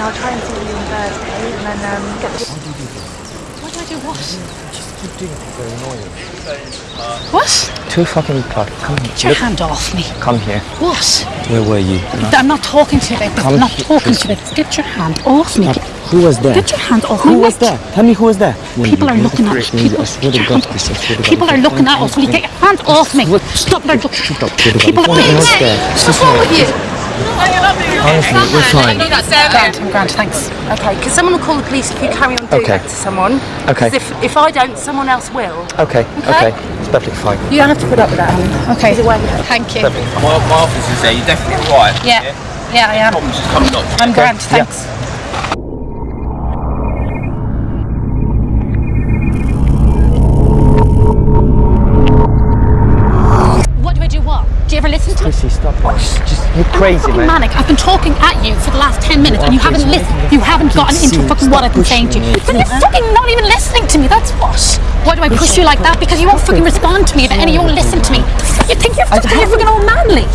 I'll try and see you on Thursday, and then um, get the. What do I do? What? Just keep doing it. They're annoying. What? Two fucking o'clock. Come Get your look, hand off me. Come here. What? Where were you? I'm not talking to you about this. Come I'm not talking to you about. Get your hand off me. Who was there? Get your hand off me. Who was there? Tell me who was there. People are looking at us. People, I swear to God, Chris, I swear to God. people are looking at us. Will you get your hand off me? What? Stop there. Look. Shut up, shut up. People are What was there? What's wrong with you? Honestly, we're fine. Grant, I'm Grant, thanks. Okay, because someone will call the police if you carry on doing Okay. that to someone. Okay. 'Cause If, if I don't, someone else will. Okay, okay. It's perfectly fine. You don't have to put up with that, Annie. Okay. Either way. Thank you. My, my office is there. You're definitely right. Yeah. Yeah, I am. Problems just come knock. I'm Grant, yeah. thanks. What Chrissy, stop it. Just, you're crazy, man. manic. I've been talking at you for the last 10 minutes and you Okay, haven't listened. You haven't gotten into fucking what I've been saying to you. me. Then you're fucking not even listening to me. That's what. Why do I push you like that? Because you won't fucking respond to me and you won't listen to me. You think you're fucking, you're fucking all manly.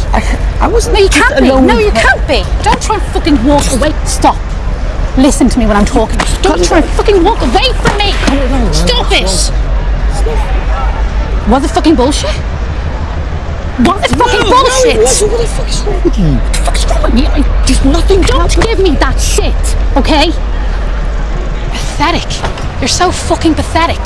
I wasn't No, you can't be. No, you can't be. Don't try and fucking walk away. Stop. Listen to me when I'm talking. Don't try and fucking walk away from me. Stop it. What the fucking bullshit? What the fucking bullshit? What the fuck is wrong with you? What the fuck is wrong with me? I, There's nothing don't give me that shit, okay? Pathetic. You're so fucking pathetic.